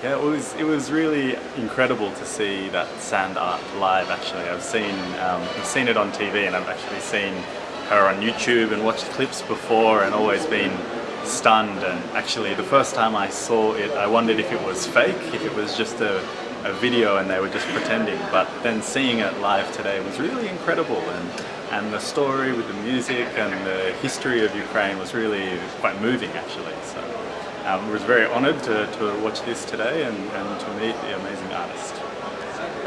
Yeah, it was it was really incredible to see that sand art live. Actually, I've seen um, I've seen it on TV, and I've actually seen her on YouTube and watched clips before, and always been stunned. And actually, the first time I saw it, I wondered if it was fake, if it was just a, a video and they were just pretending. But then seeing it live today was really incredible, and and the story with the music and the history of Ukraine was really quite moving, actually. So um, was very honoured to, to watch this today and, and to meet the amazing artist.